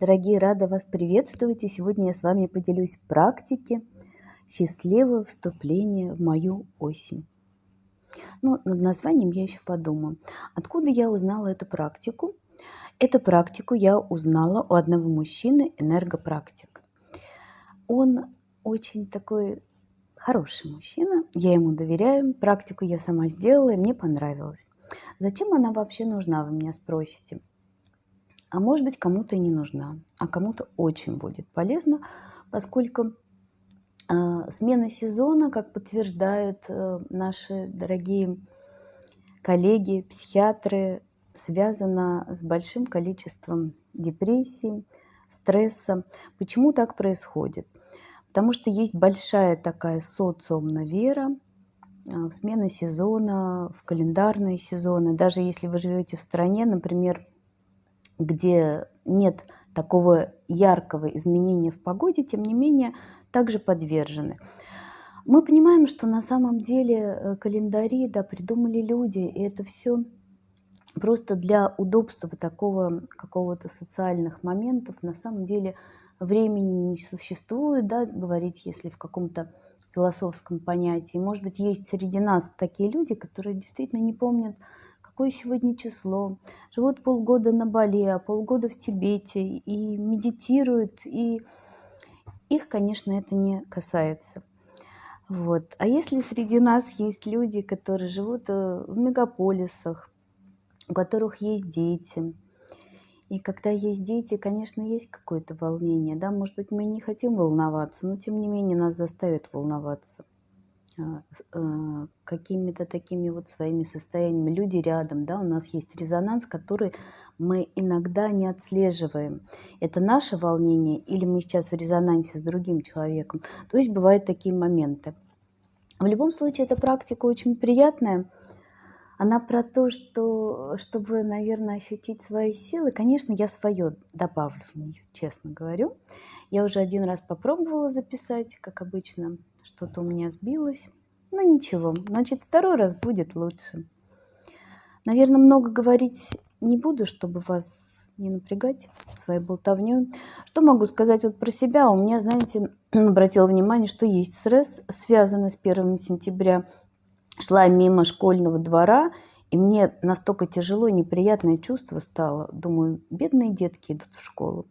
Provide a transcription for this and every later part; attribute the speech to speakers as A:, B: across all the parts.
A: Дорогие, рада вас приветствовать. И сегодня я с вами поделюсь в практике счастливого вступления в мою осень. Ну, над названием я еще подумаю. Откуда я узнала эту практику? Эту практику я узнала у одного мужчины, энергопрактик. Он очень такой хороший мужчина, я ему доверяю, практику я сама сделала, и мне понравилось. Зачем она вообще нужна, вы меня спросите? А может быть, кому-то и не нужна, а кому-то очень будет полезно, поскольку э, смена сезона, как подтверждают э, наши дорогие коллеги, психиатры, связана с большим количеством депрессий, стресса. Почему так происходит? Потому что есть большая такая социумная вера в смены сезона, в календарные сезоны. Даже если вы живете в стране, например, где нет такого яркого изменения в погоде, тем не менее, также подвержены. Мы понимаем, что на самом деле э, календари да, придумали люди, и это все просто для удобства такого какого-то социальных моментов. На самом деле времени не существует, да, говорить, если в каком-то философском понятии. Может быть, есть среди нас такие люди, которые действительно не помнят, какое сегодня число, живут полгода на Бали, а полгода в Тибете и медитируют, и их, конечно, это не касается. Вот. А если среди нас есть люди, которые живут э, в мегаполисах, у которых есть дети, и когда есть дети, конечно, есть какое-то волнение, да, может быть, мы не хотим волноваться, но тем не менее нас заставят волноваться. А, а, какими-то такими вот своими состояниями. Люди рядом, да, у нас есть резонанс, который мы иногда не отслеживаем. Это наше волнение или мы сейчас в резонансе с другим человеком. То есть бывают такие моменты. В любом случае, эта практика очень приятная. Она про то, что, чтобы, наверное, ощутить свои силы, конечно, я свое добавлю в нее, честно говорю. Я уже один раз попробовала записать, как обычно, что-то у меня сбилось. Но ничего, значит, второй раз будет лучше. Наверное, много говорить не буду, чтобы вас не напрягать своей болтовней. Что могу сказать вот про себя? У меня, знаете, обратила внимание, что есть стресс, связанный с 1 сентября. Шла мимо школьного двора, и мне настолько тяжело, неприятное чувство стало. Думаю, бедные детки идут в школу.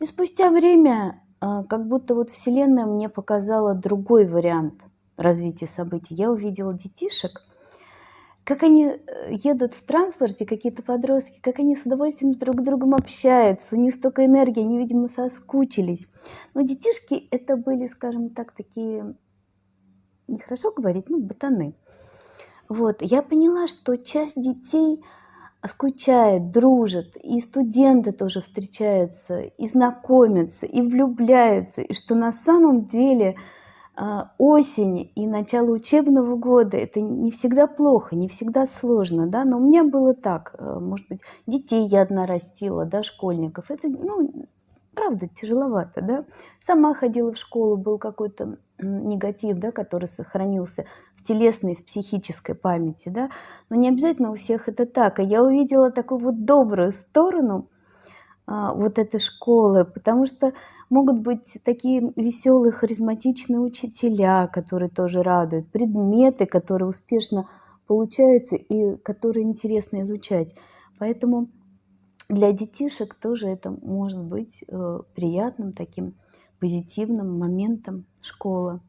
A: И спустя время как будто вот Вселенная мне показала другой вариант развития событий. Я увидела детишек, как они э, едут в транспорте, какие-то подростки, как они с удовольствием друг с другом общаются, у них столько энергии, они, видимо, соскучились. Но детишки это были, скажем так, такие, нехорошо говорить, ну, ботаны. Вот, я поняла, что часть детей – скучает, дружит, и студенты тоже встречаются, и знакомятся, и влюбляются, и что на самом деле а, осень и начало учебного года это не всегда плохо, не всегда сложно, да, но у меня было так, э, может быть, детей я одна растила, да, школьников, это, ну, правда, тяжеловато, да. Сама ходила в школу, был какой-то негатив, да, который сохранился в телесной, в психической памяти, да. Но не обязательно у всех это так. А я увидела такую вот добрую сторону а, вот этой школы, потому что могут быть такие веселые, харизматичные учителя, которые тоже радуют, предметы, которые успешно получаются и которые интересно изучать. Поэтому для детишек тоже это может быть э, приятным таким позитивным моментом школы.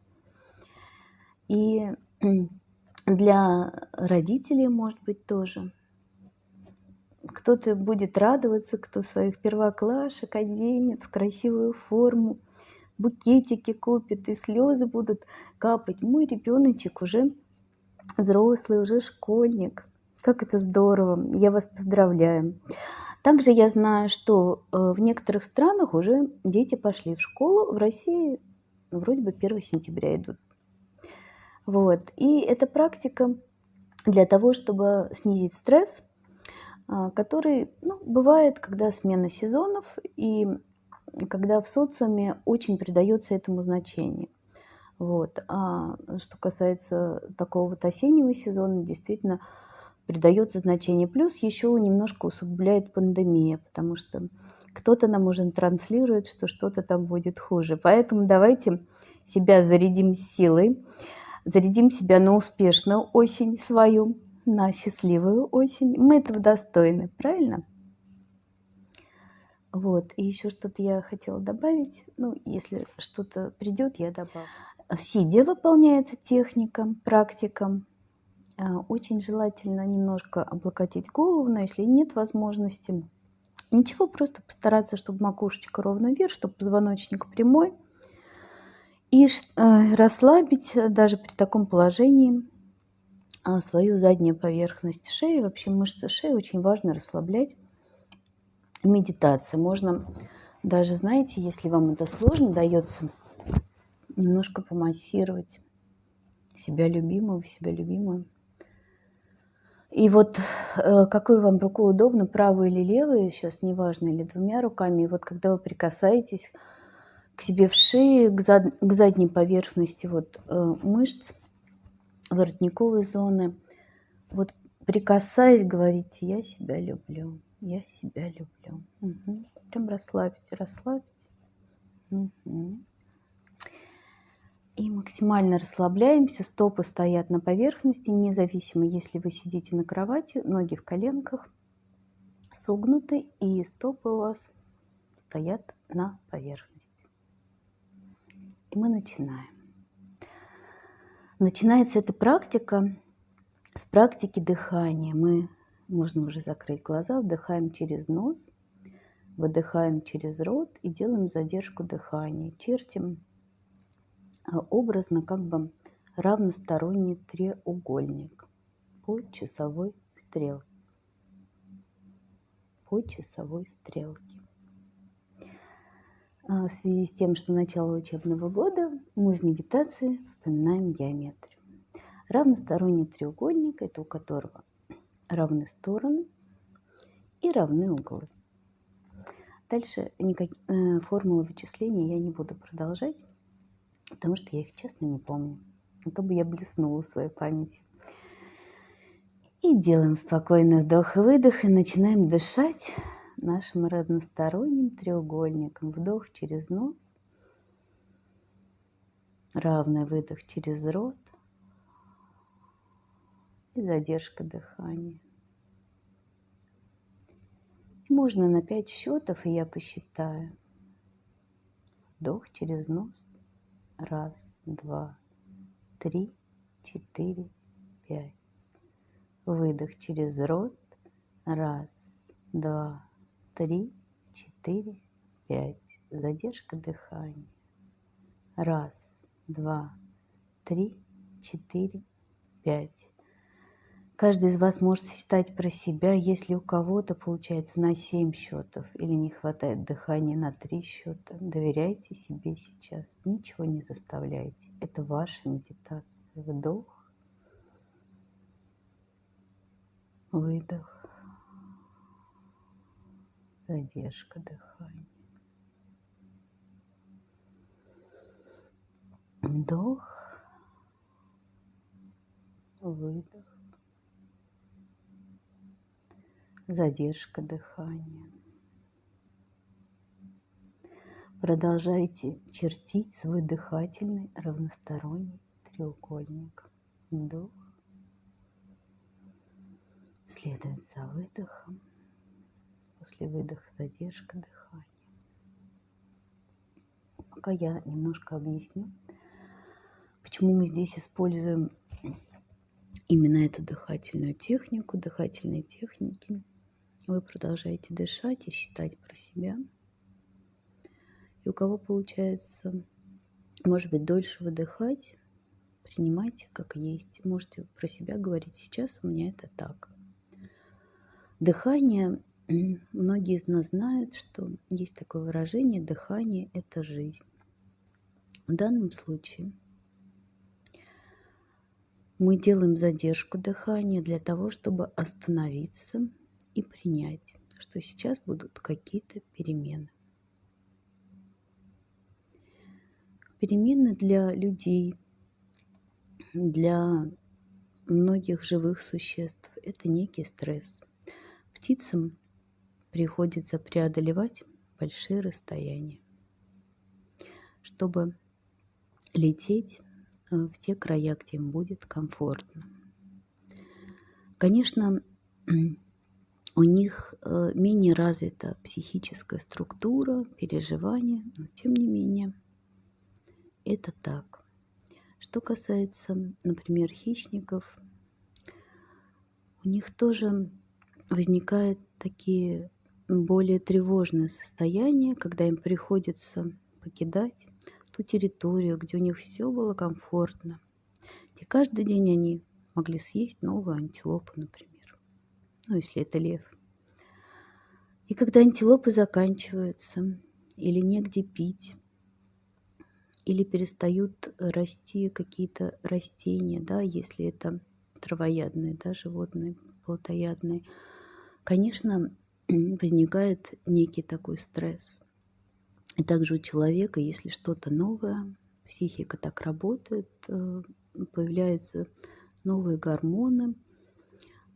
A: И для родителей, может быть, тоже. Кто-то будет радоваться, кто своих первоклашек оденет в красивую форму, букетики купит, и слезы будут капать. Мой ребеночек уже взрослый, уже школьник. Как это здорово! Я вас поздравляю. Также я знаю, что э, в некоторых странах уже дети пошли в школу. В России вроде бы 1 сентября идут. Вот. И эта практика для того, чтобы снизить стресс, а, который ну, бывает, когда смена сезонов и когда в социуме очень придается этому значение. Вот. А что касается такого вот осеннего сезона, действительно, придается значение. Плюс еще немножко усугубляет пандемия, потому что кто-то нам уже транслирует, что что-то там будет хуже. Поэтому давайте себя зарядим силой, зарядим себя на успешную осень свою, на счастливую осень. Мы этого достойны, правильно? Вот, и еще что-то я хотела добавить. Ну, если что-то придет, я добавлю. Сидя выполняется техника, практика. А, очень желательно немножко облокотить голову, но если нет возможности, ничего, просто постараться, чтобы макушечка ровно вверх, чтобы позвоночник прямой. И э, расслабить э, даже при таком положении свою заднюю поверхность шеи. Вообще мышцы шеи очень важно расслаблять. Медитация. Можно даже, знаете, если вам это сложно дается, немножко помассировать себя любимого, себя любимую. И вот э, какой вам рукой удобно, правую или левую, сейчас неважно, или двумя руками. И вот когда вы прикасаетесь к себе в шее, к, зад, к задней поверхности вот, э, мышц, воротниковой зоны, вот прикасаясь, говорите, я себя люблю, я себя люблю. Угу. Прям расслабьте, расслабьте. Угу и максимально расслабляемся. Стопы стоят на поверхности, независимо, если вы сидите на кровати, ноги в коленках согнуты, и стопы у вас стоят на поверхности. И мы начинаем. Начинается эта практика с практики дыхания. Мы, можно уже закрыть глаза, вдыхаем через нос, выдыхаем через рот и делаем задержку дыхания. Чертим образно как бы равносторонний треугольник по часовой стрелке. По часовой стрелке. А, в связи с тем, что начало учебного года, мы в медитации вспоминаем геометрию. Равносторонний треугольник – это у которого равны стороны и равны углы. Дальше никак, э, формулы вычисления я не буду продолжать потому что я их честно не помню. А то бы я блеснула своей памятью. И делаем спокойный вдох и выдох, и начинаем дышать нашим разносторонним треугольником. Вдох через нос, равный выдох через рот и задержка дыхания. Можно на 5 счетов, и я посчитаю. Вдох через нос. Раз, два, три, четыре, пять. Выдох через рот. Раз, два, три, четыре, пять. Задержка дыхания. Раз, два, три, четыре, пять. Каждый из вас может считать про себя, если у кого-то получается на 7 счетов или не хватает дыхания на 3 счета. Доверяйте себе сейчас, ничего не заставляйте. Это ваша медитация. Вдох, выдох, задержка дыхания. Вдох, выдох. Задержка дыхания. Продолжайте чертить свой дыхательный равносторонний треугольник. Вдох. Следует за выдохом. После выдоха задержка дыхания. Пока я немножко объясню, почему мы здесь используем именно эту дыхательную технику, дыхательные техники – вы продолжаете дышать и считать про себя. И у кого получается, может быть, дольше выдыхать, принимайте как есть. Можете про себя говорить сейчас, у меня это так. Дыхание, многие из нас знают, что есть такое выражение, дыхание – это жизнь. В данном случае мы делаем задержку дыхания для того, чтобы остановиться – и принять, что сейчас будут какие-то перемены. Перемены для людей, для многих живых существ – это некий стресс. Птицам приходится преодолевать большие расстояния, чтобы лететь э, в те края, где им будет комфортно. Конечно, у них э, менее развита психическая структура, переживания, но тем не менее это так. Что касается, например, хищников, у них тоже возникают такие более тревожные состояния, когда им приходится покидать ту территорию, где у них все было комфортно, где каждый день они могли съесть новую антилопу, например. Ну, если это лев. И когда антилопы заканчиваются, или негде пить, или перестают расти какие-то растения, да, если это травоядные, да, животные, плотоядные, конечно, возникает некий такой стресс. И также у человека, если что-то новое, психика так работает, э, появляются новые гормоны,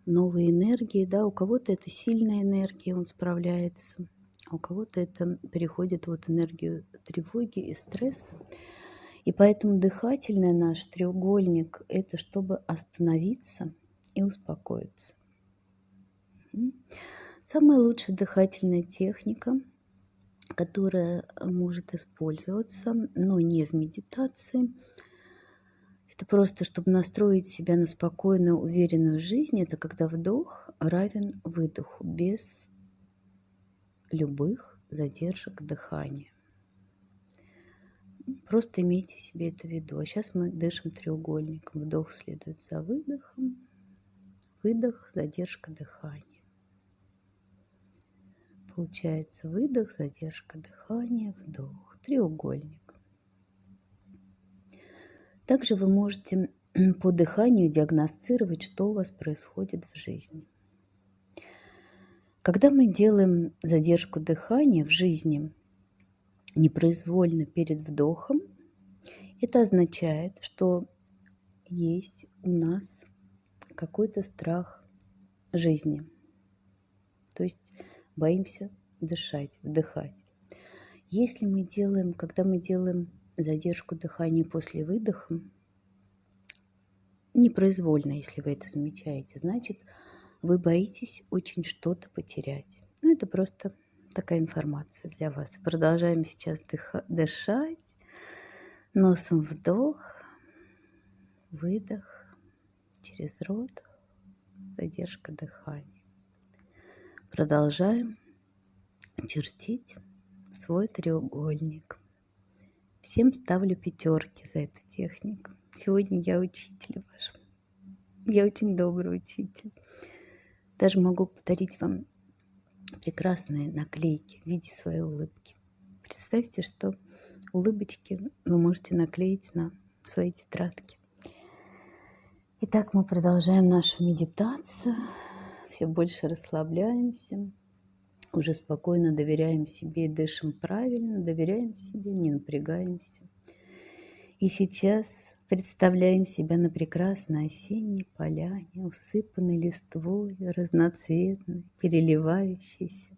A: новые энергии, да, у кого-то это сильная энергия, он справляется, а у кого-то это переходит вот энергию тревоги и стресса. И поэтому дыхательный наш треугольник – это чтобы остановиться и успокоиться. Самая лучшая дыхательная техника – которая может использоваться, но не в медитации. Это просто, чтобы настроить себя на спокойную, уверенную жизнь. Это когда вдох равен выдоху, без любых задержек дыхания. Просто имейте себе это в виду. А сейчас мы дышим треугольником. Вдох следует за выдохом, выдох, задержка дыхания. Получается выдох, задержка дыхания, вдох, треугольник. Также вы можете по дыханию диагностировать, что у вас происходит в жизни. Когда мы делаем задержку дыхания в жизни непроизвольно перед вдохом, это означает, что есть у нас какой-то страх жизни. То есть боимся дышать, вдыхать. Если мы делаем, когда мы делаем задержку дыхания после выдоха, непроизвольно, если вы это замечаете, значит, вы боитесь очень что-то потерять. Ну, это просто такая информация для вас. Продолжаем сейчас дышать. Носом вдох, выдох, через рот, задержка дыхания. Продолжаем чертить свой треугольник. Всем ставлю пятерки за эту технику. Сегодня я учитель ваш. Я очень добрый учитель. Даже могу подарить вам прекрасные наклейки в виде своей улыбки. Представьте, что улыбочки вы можете наклеить на свои тетрадки. Итак, мы продолжаем нашу медитацию все больше расслабляемся, уже спокойно доверяем себе и дышим правильно, доверяем себе, не напрягаемся. И сейчас представляем себя на прекрасной осенней поляне, усыпанной листвой, разноцветной, переливающейся.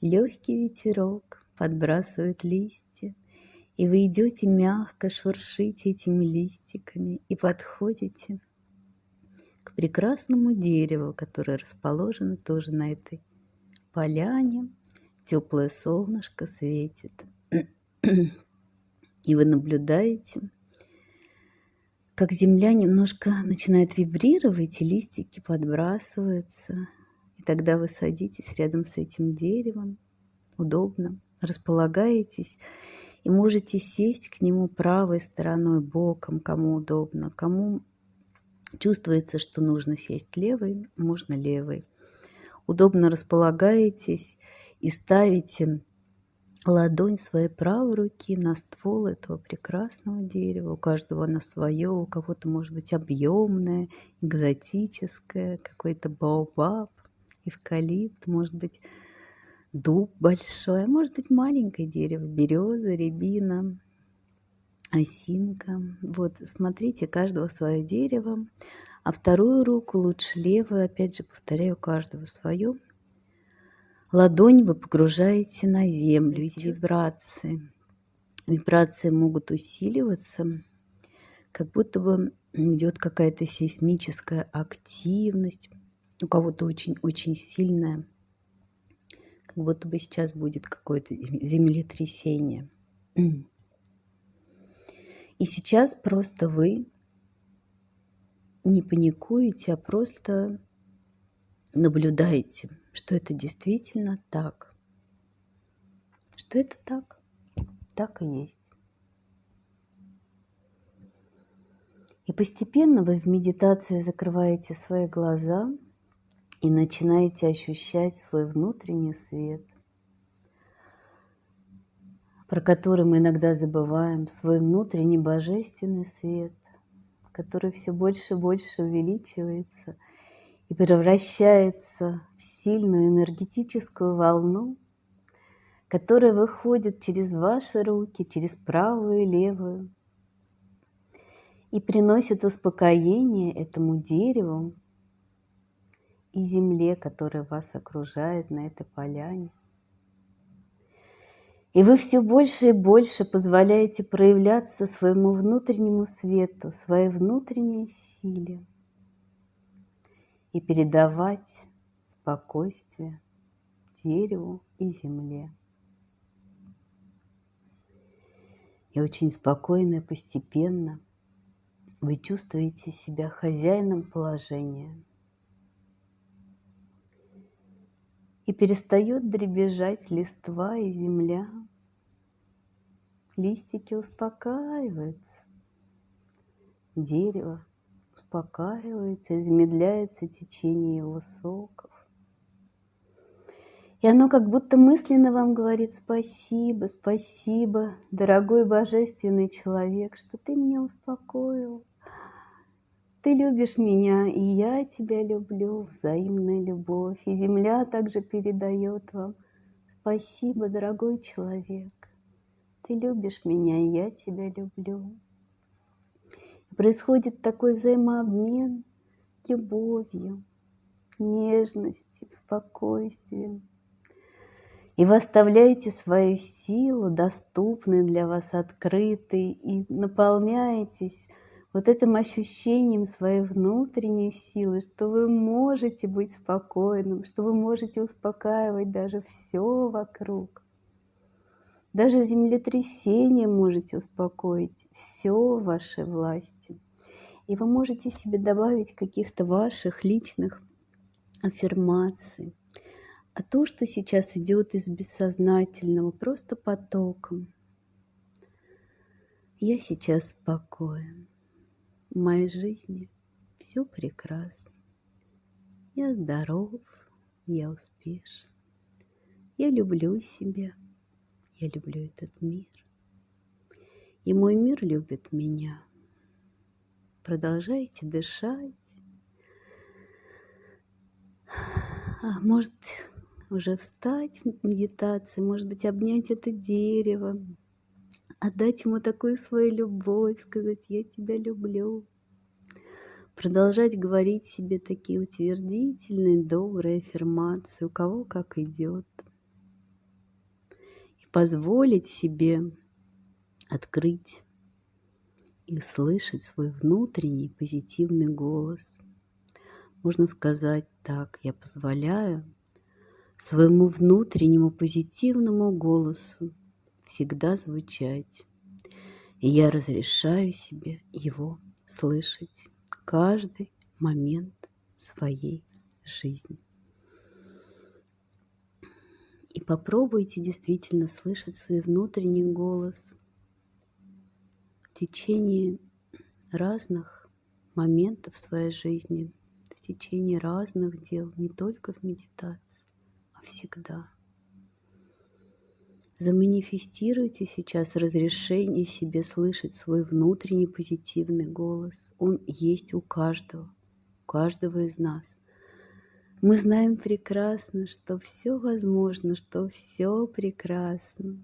A: Легкий ветерок подбрасывает листья, и вы идете мягко, шуршите этими листиками и подходите прекрасному дереву, которое расположено тоже на этой поляне. Теплое солнышко светит. И вы наблюдаете, как земля немножко начинает вибрировать, и листики подбрасываются. И тогда вы садитесь рядом с этим деревом, удобно, располагаетесь и можете сесть к нему правой стороной, боком, кому удобно, кому Чувствуется, что нужно сесть левой, можно левой. Удобно располагаетесь и ставите ладонь своей правой руки на ствол этого прекрасного дерева. У каждого на свое, у кого-то может быть объемное, экзотическое, какой-то баобаб, эвкалипт, может быть дуб большой, а может быть маленькое дерево, береза, рябина, осинка. Вот, смотрите, каждого свое дерево. А вторую руку лучше левую, опять же, повторяю, каждого свое. ладонь вы погружаете на землю, эти вибрации. Вибрации могут усиливаться, как будто бы идет какая-то сейсмическая активность, у кого-то очень-очень сильная, как будто бы сейчас будет какое-то землетрясение. И сейчас просто вы не паникуете, а просто наблюдаете, что это действительно так. Что это так, так и есть. И постепенно вы в медитации закрываете свои глаза и начинаете ощущать свой внутренний свет, про который мы иногда забываем, свой внутренний божественный свет, который все больше и больше увеличивается и превращается в сильную энергетическую волну, которая выходит через ваши руки, через правую и левую, и приносит успокоение этому дереву и земле, которая вас окружает на этой поляне. И вы все больше и больше позволяете проявляться своему внутреннему свету, своей внутренней силе и передавать спокойствие дереву и земле. И очень спокойно и постепенно вы чувствуете себя хозяином положения. И перестает дребезжать листва и земля. Листики успокаиваются. Дерево успокаивается замедляется течение его соков. И оно как будто мысленно вам говорит спасибо, спасибо, дорогой божественный человек, что ты меня успокоил. Ты любишь меня, и я тебя люблю, взаимная любовь. И земля также передает вам спасибо, дорогой человек. Ты любишь меня, и я тебя люблю. Происходит такой взаимообмен любовью, нежностью, спокойствием. И вы оставляете свою силу, доступной для вас, открытой, и наполняетесь вот этим ощущением своей внутренней силы, что вы можете быть спокойным, что вы можете успокаивать даже все вокруг. Даже землетрясение можете успокоить. Все в вашей власти. И вы можете себе добавить каких-то ваших личных аффирмаций. А то, что сейчас идет из бессознательного, просто потоком. Я сейчас спокоен. В моей жизни все прекрасно. Я здоров, я успешен. Я люблю себя. Я люблю этот мир. И мой мир любит меня. Продолжайте дышать. А может, уже встать в медитации, может быть, обнять это дерево, отдать ему такую свою любовь, сказать «я тебя люблю». Продолжать говорить себе такие утвердительные, добрые аффирмации, у кого как идет позволить себе открыть и услышать свой внутренний позитивный голос. Можно сказать так, я позволяю своему внутреннему позитивному голосу всегда звучать. И я разрешаю себе его слышать каждый момент своей жизни. И попробуйте действительно слышать свой внутренний голос в течение разных моментов своей жизни, в течение разных дел, не только в медитации, а всегда. Заманифестируйте сейчас разрешение себе слышать свой внутренний позитивный голос. Он есть у каждого, у каждого из нас – мы знаем прекрасно, что все возможно, что все прекрасно,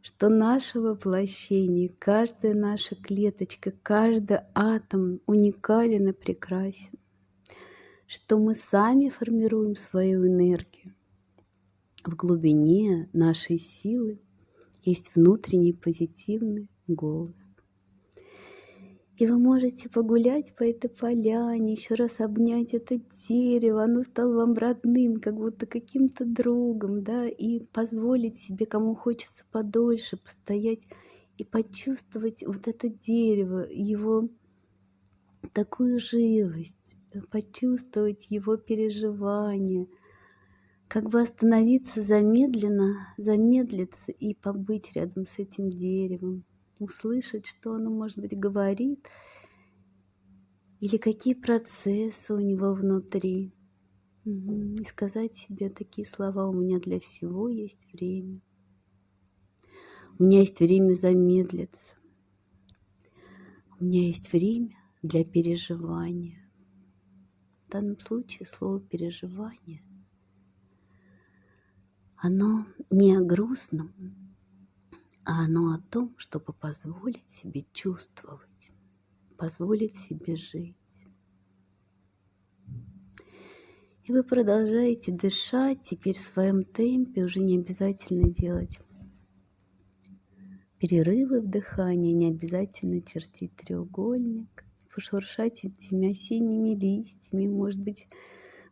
A: что наше воплощение, каждая наша клеточка, каждый атом уникален и прекрасен, что мы сами формируем свою энергию, в глубине нашей силы есть внутренний позитивный голос. И вы можете погулять по этой поляне, еще раз обнять это дерево, оно стало вам родным, как будто каким-то другом, да, и позволить себе, кому хочется подольше, постоять и почувствовать вот это дерево, его такую живость, почувствовать его переживания, как бы остановиться замедленно, замедлиться и побыть рядом с этим деревом, услышать, что оно, может быть, говорит, или какие процессы у него внутри. И сказать себе такие слова «У меня для всего есть время». У меня есть время замедлиться. У меня есть время для переживания. В данном случае слово «переживание» оно не о грустном, а оно о том, чтобы позволить себе чувствовать, позволить себе жить. И вы продолжаете дышать теперь в своем темпе, уже не обязательно делать перерывы в дыхании, не обязательно чертить треугольник, пошуршать этими осенними листьями, может быть,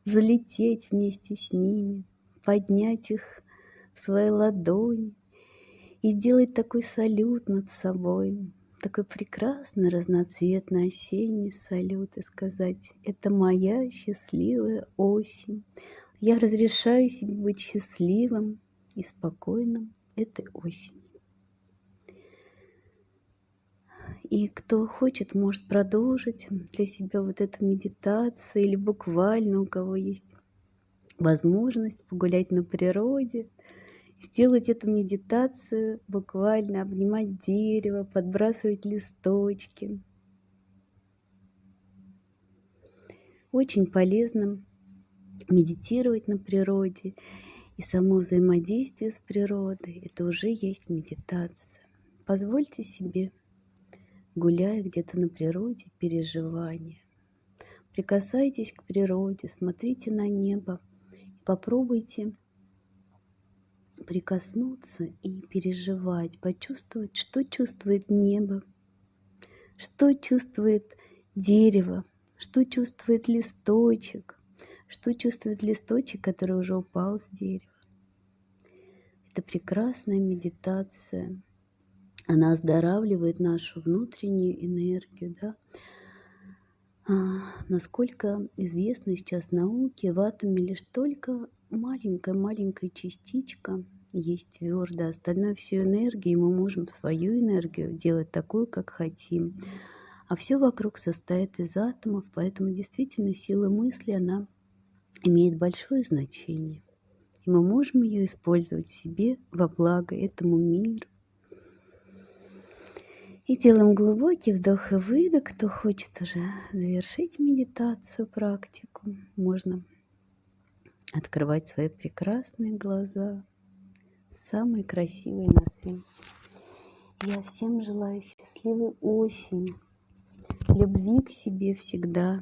A: взлететь вместе с ними, поднять их в свои ладони и сделать такой салют над собой, такой прекрасный разноцветный осенний салют и сказать, это моя счастливая осень. Я разрешаю себе быть счастливым и спокойным этой осенью. И кто хочет, может продолжить для себя вот эту медитацию или буквально у кого есть возможность погулять на природе, сделать эту медитацию, буквально обнимать дерево, подбрасывать листочки. Очень полезно медитировать на природе. И само взаимодействие с природой – это уже есть медитация. Позвольте себе, гуляя где-то на природе, переживания. Прикасайтесь к природе, смотрите на небо, попробуйте прикоснуться и переживать, почувствовать, что чувствует небо, что чувствует дерево, что чувствует листочек, что чувствует листочек, который уже упал с дерева. Это прекрасная медитация. Она оздоравливает нашу внутреннюю энергию, да, насколько известно сейчас науке, в атоме лишь только маленькая-маленькая частичка есть твердо, остальное все энергия, и мы можем свою энергию делать такую, как хотим. А все вокруг состоит из атомов, поэтому действительно сила мысли, она имеет большое значение. И мы можем ее использовать себе во благо этому миру, и делаем глубокий вдох и выдох. Кто хочет уже завершить медитацию, практику, можно открывать свои прекрасные глаза, самые красивые на свете. Я всем желаю счастливой осени, любви к себе всегда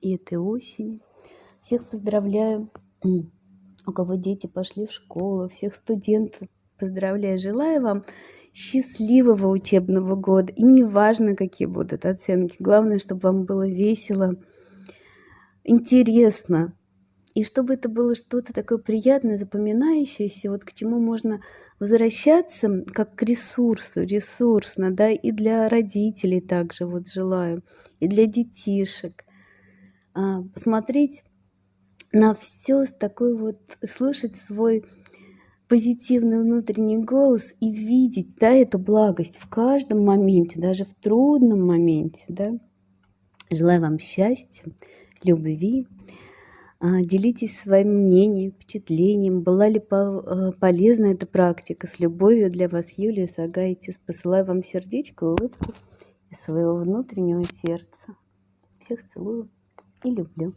A: и этой осени. Всех поздравляю, у кого дети пошли в школу, всех студентов поздравляю. Желаю вам счастливого учебного года. И неважно, какие будут оценки. Главное, чтобы вам было весело, интересно. И чтобы это было что-то такое приятное, запоминающееся, вот к чему можно возвращаться как к ресурсу, ресурсно, да, и для родителей также вот желаю, и для детишек. А, посмотреть на все с такой вот, слушать свой позитивный внутренний голос и видеть да, эту благость в каждом моменте, даже в трудном моменте. Да? Желаю вам счастья, любви. А, делитесь своим мнением, впечатлением. Была ли э, полезна эта практика? С любовью для вас, Юлия Сагайтис. Посылаю вам сердечко, улыбку из своего внутреннего сердца. Всех целую и люблю.